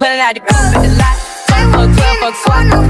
Pulling out the coupe with the lot. 12 fuck 12 fuck fuck.